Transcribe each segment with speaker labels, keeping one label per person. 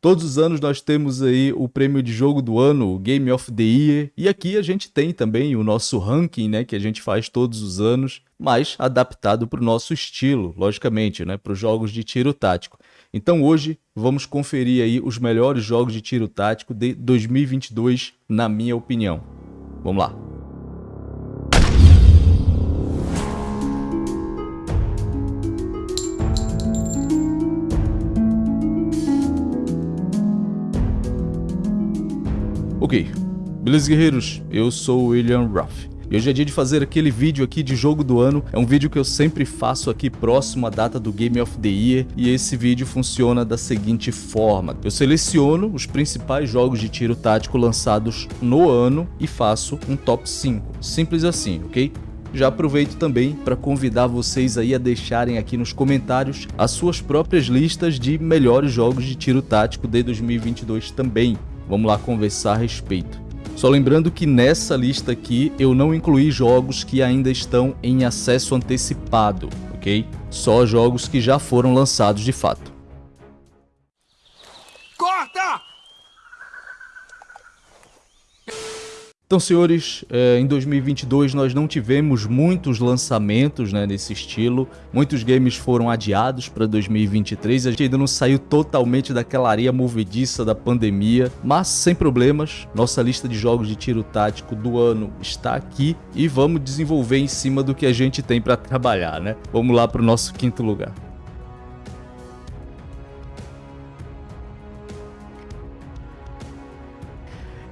Speaker 1: Todos os anos nós temos aí o prêmio de jogo do ano, o Game of the Year, e aqui a gente tem também o nosso ranking, né, que a gente faz todos os anos, mas adaptado para o nosso estilo, logicamente, né, para os jogos de tiro tático. Então hoje vamos conferir aí os melhores jogos de tiro tático de 2022, na minha opinião. Vamos lá. Ok, beleza guerreiros? Eu sou o William Ruff. E hoje é dia de fazer aquele vídeo aqui de jogo do ano. É um vídeo que eu sempre faço aqui próximo à data do Game of the Year. E esse vídeo funciona da seguinte forma. Eu seleciono os principais jogos de tiro tático lançados no ano e faço um top 5. Simples assim, ok? Já aproveito também para convidar vocês aí a deixarem aqui nos comentários as suas próprias listas de melhores jogos de tiro tático de 2022 também. Vamos lá conversar a respeito. Só lembrando que nessa lista aqui eu não incluí jogos que ainda estão em acesso antecipado, ok? Só jogos que já foram lançados de fato. Então, senhores, é, em 2022 nós não tivemos muitos lançamentos né, nesse estilo. Muitos games foram adiados para 2023. A gente ainda não saiu totalmente daquela areia movediça da pandemia. Mas, sem problemas, nossa lista de jogos de tiro tático do ano está aqui. E vamos desenvolver em cima do que a gente tem para trabalhar, né? Vamos lá para o nosso quinto lugar.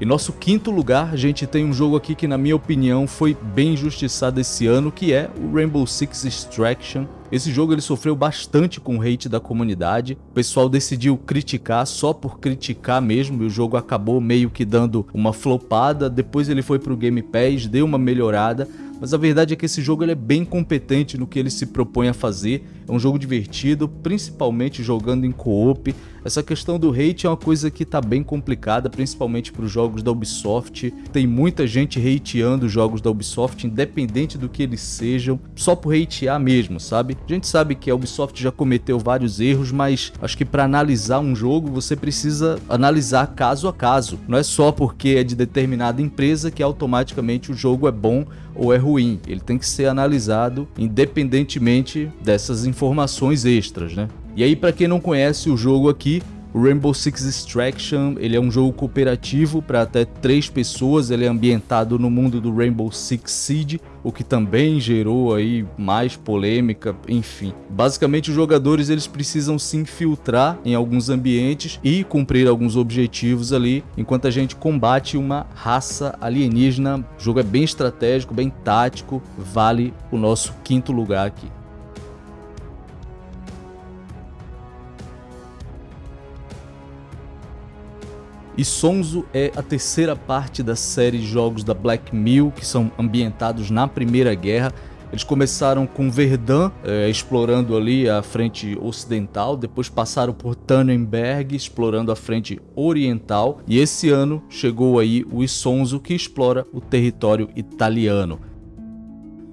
Speaker 1: Em nosso quinto lugar, a gente tem um jogo aqui que na minha opinião foi bem injustiçado esse ano, que é o Rainbow Six Extraction. Esse jogo ele sofreu bastante com o hate da comunidade, o pessoal decidiu criticar só por criticar mesmo e o jogo acabou meio que dando uma flopada, depois ele foi para o Game Pass, deu uma melhorada, mas a verdade é que esse jogo ele é bem competente no que ele se propõe a fazer, é um jogo divertido, principalmente jogando em co-op. Essa questão do hate é uma coisa que está bem complicada, principalmente para os jogos da Ubisoft. Tem muita gente hateando os jogos da Ubisoft, independente do que eles sejam, só por hatear mesmo, sabe? A gente sabe que a Ubisoft já cometeu vários erros, mas acho que para analisar um jogo você precisa analisar caso a caso. Não é só porque é de determinada empresa que automaticamente o jogo é bom ou é ruim. Ele tem que ser analisado independentemente dessas informações extras, né? E aí, para quem não conhece o jogo aqui, o Rainbow Six Extraction, ele é um jogo cooperativo para até três pessoas, ele é ambientado no mundo do Rainbow Six Siege, o que também gerou aí mais polêmica, enfim. Basicamente os jogadores eles precisam se infiltrar em alguns ambientes e cumprir alguns objetivos ali, enquanto a gente combate uma raça alienígena. O jogo é bem estratégico, bem tático, vale o nosso quinto lugar aqui. E Sonzo é a terceira parte da série de jogos da Black Mill que são ambientados na Primeira Guerra. Eles começaram com Verdun, é, explorando ali a frente ocidental, depois passaram por Tannenberg, explorando a frente oriental, e esse ano chegou aí o Isonzo, que explora o território italiano.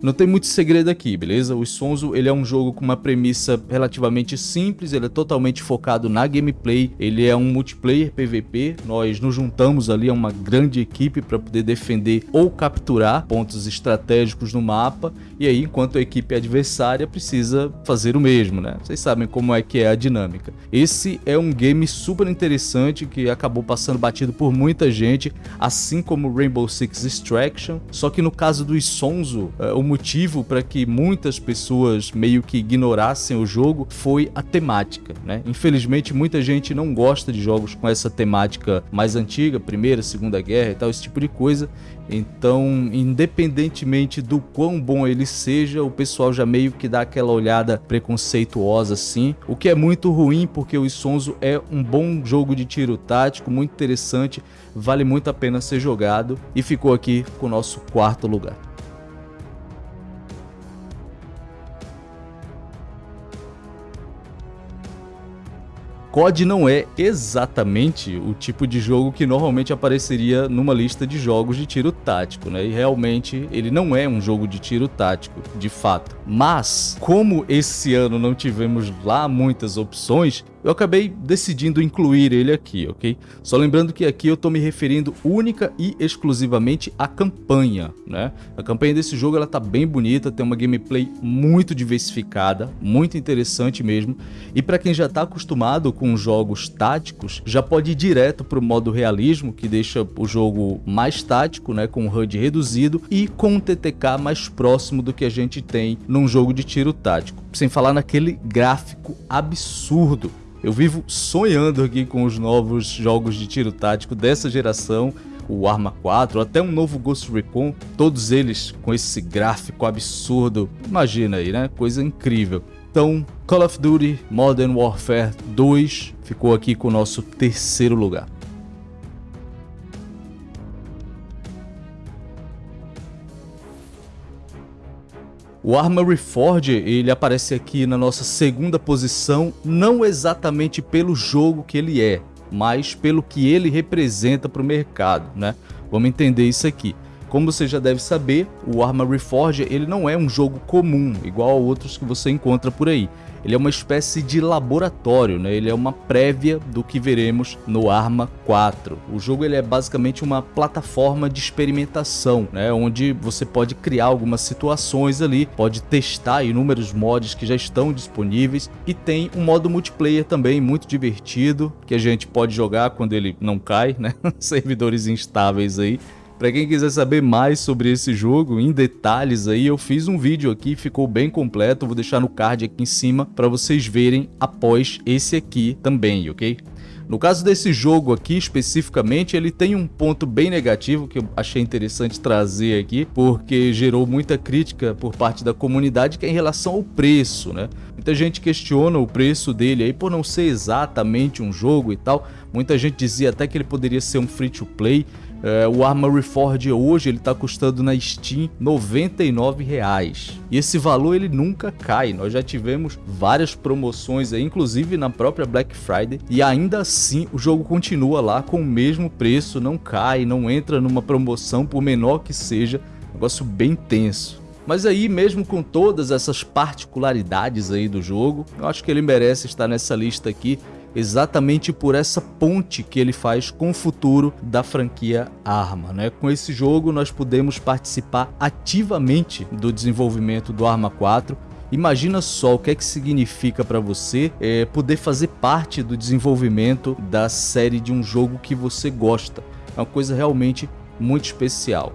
Speaker 1: Não tem muito segredo aqui, beleza? O Sonzo ele é um jogo com uma premissa relativamente simples, ele é totalmente focado na gameplay, ele é um multiplayer PVP, nós nos juntamos ali a uma grande equipe para poder defender ou capturar pontos estratégicos no mapa, e aí enquanto a equipe adversária precisa fazer o mesmo, né? Vocês sabem como é que é a dinâmica. Esse é um game super interessante que acabou passando batido por muita gente, assim como Rainbow Six Extraction, só que no caso do Sonzo, é, o motivo para que muitas pessoas meio que ignorassem o jogo foi a temática, né? Infelizmente muita gente não gosta de jogos com essa temática mais antiga, Primeira, Segunda Guerra e tal, esse tipo de coisa. Então, independentemente do quão bom ele seja, o pessoal já meio que dá aquela olhada preconceituosa assim, o que é muito ruim porque o Isonzo é um bom jogo de tiro tático, muito interessante, vale muito a pena ser jogado e ficou aqui com o nosso quarto lugar. COD não é exatamente o tipo de jogo que normalmente apareceria numa lista de jogos de tiro tático, né? E realmente ele não é um jogo de tiro tático, de fato. Mas, como esse ano não tivemos lá muitas opções, eu acabei decidindo incluir ele aqui, ok? Só lembrando que aqui eu estou me referindo única e exclusivamente à campanha, né? A campanha desse jogo ela tá bem bonita, tem uma gameplay muito diversificada, muito interessante mesmo, e para quem já está acostumado com jogos táticos, já pode ir direto para o modo realismo, que deixa o jogo mais tático, né, com um HUD reduzido e com um TTK mais próximo do que a gente tem num jogo de tiro tático, sem falar naquele gráfico absurdo eu vivo sonhando aqui com os novos jogos de tiro tático dessa geração, o Arma 4, até um novo Ghost Recon, todos eles com esse gráfico absurdo. Imagina aí, né? Coisa incrível. Então, Call of Duty Modern Warfare 2 ficou aqui com o nosso terceiro lugar. O Arma Reforged, ele aparece aqui na nossa segunda posição, não exatamente pelo jogo que ele é, mas pelo que ele representa para o mercado, né? Vamos entender isso aqui. Como você já deve saber, o Arma Reforged ele não é um jogo comum, igual a outros que você encontra por aí ele é uma espécie de laboratório, né? ele é uma prévia do que veremos no Arma 4. O jogo ele é basicamente uma plataforma de experimentação, né? onde você pode criar algumas situações ali, pode testar inúmeros mods que já estão disponíveis e tem um modo multiplayer também muito divertido, que a gente pode jogar quando ele não cai, né? servidores instáveis aí, para quem quiser saber mais sobre esse jogo, em detalhes aí, eu fiz um vídeo aqui, ficou bem completo, vou deixar no card aqui em cima para vocês verem após esse aqui também, ok? No caso desse jogo aqui especificamente, ele tem um ponto bem negativo que eu achei interessante trazer aqui, porque gerou muita crítica por parte da comunidade que é em relação ao preço, né? Muita gente questiona o preço dele aí por não ser exatamente um jogo e tal. Muita gente dizia até que ele poderia ser um free to play, é, o Arma Reforged hoje ele está custando na Steam 99 reais. E esse valor ele nunca cai. Nós já tivemos várias promoções aí, inclusive na própria Black Friday, e ainda assim o jogo continua lá com o mesmo preço, não cai, não entra numa promoção por menor que seja. Negócio bem tenso. Mas aí, mesmo com todas essas particularidades aí do jogo, eu acho que ele merece estar nessa lista aqui exatamente por essa ponte que ele faz com o futuro da franquia Arma. Né? Com esse jogo nós podemos participar ativamente do desenvolvimento do Arma 4 Imagina só o que é que significa para você é, poder fazer parte do desenvolvimento da série de um jogo que você gosta. É uma coisa realmente muito especial.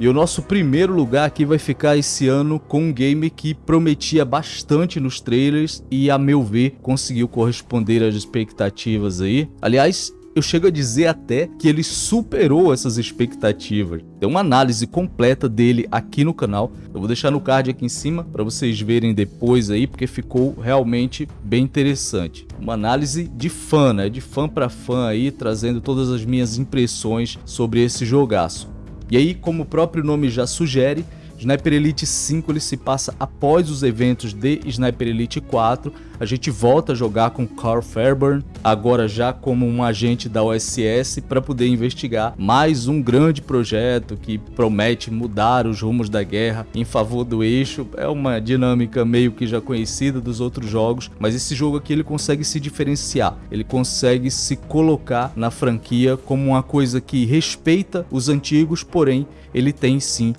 Speaker 1: E o nosso primeiro lugar aqui vai ficar esse ano com um game que prometia bastante nos trailers e, a meu ver, conseguiu corresponder às expectativas aí. Aliás, eu chego a dizer até que ele superou essas expectativas. Tem uma análise completa dele aqui no canal. Eu vou deixar no card aqui em cima para vocês verem depois aí, porque ficou realmente bem interessante. Uma análise de fã, né? De fã para fã aí, trazendo todas as minhas impressões sobre esse jogaço. E aí, como o próprio nome já sugere, Sniper Elite 5 ele se passa após os eventos de Sniper Elite 4. A gente volta a jogar com Carl Fairburn, agora já como um agente da OSS, para poder investigar mais um grande projeto que promete mudar os rumos da guerra em favor do eixo. É uma dinâmica meio que já conhecida dos outros jogos, mas esse jogo aqui ele consegue se diferenciar, ele consegue se colocar na franquia como uma coisa que respeita os antigos, porém ele tem sim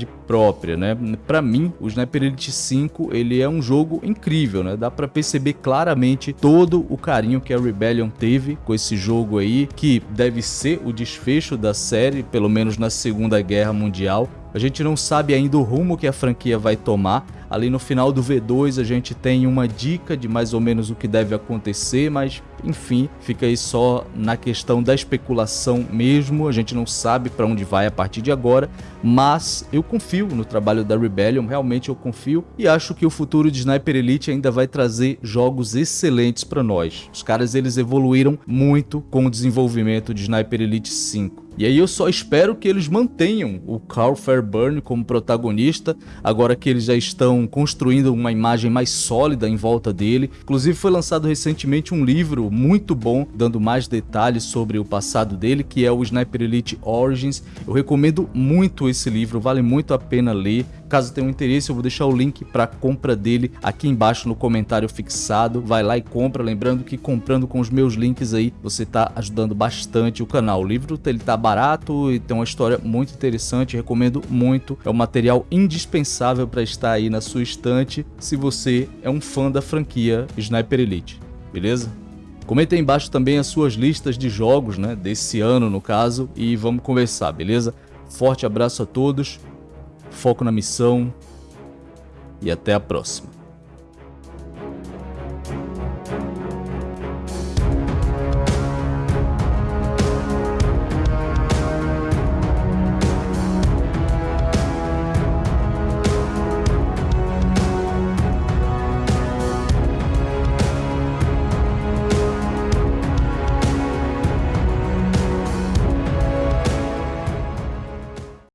Speaker 1: identidade própria, né? Para mim, o Sniper Elite 5, ele é um jogo incrível, né? Dá para perceber claramente todo o carinho que a Rebellion teve com esse jogo aí, que deve ser o desfecho da série, pelo menos na Segunda Guerra Mundial. A gente não sabe ainda o rumo que a franquia vai tomar, Ali no final do V2 a gente tem uma dica de mais ou menos o que deve acontecer, mas enfim, fica aí só na questão da especulação mesmo, a gente não sabe para onde vai a partir de agora, mas eu confio no trabalho da Rebellion, realmente eu confio e acho que o futuro de Sniper Elite ainda vai trazer jogos excelentes para nós. Os caras eles evoluíram muito com o desenvolvimento de Sniper Elite 5. E aí eu só espero que eles mantenham o Carl Fairburn como protagonista, agora que eles já estão construindo uma imagem mais sólida em volta dele. Inclusive foi lançado recentemente um livro muito bom, dando mais detalhes sobre o passado dele, que é o Sniper Elite Origins. Eu recomendo muito esse livro, vale muito a pena ler. Caso tenha um interesse, eu vou deixar o link para compra dele aqui embaixo no comentário fixado. Vai lá e compra, lembrando que comprando com os meus links aí, você está ajudando bastante o canal. O livro ele tá barato e tem uma história muito interessante, recomendo muito. É um material indispensável para estar aí na sua estante se você é um fã da franquia Sniper Elite, beleza? Comenta aí embaixo também as suas listas de jogos, né, desse ano no caso, e vamos conversar, beleza? Forte abraço a todos foco na missão e até a próxima.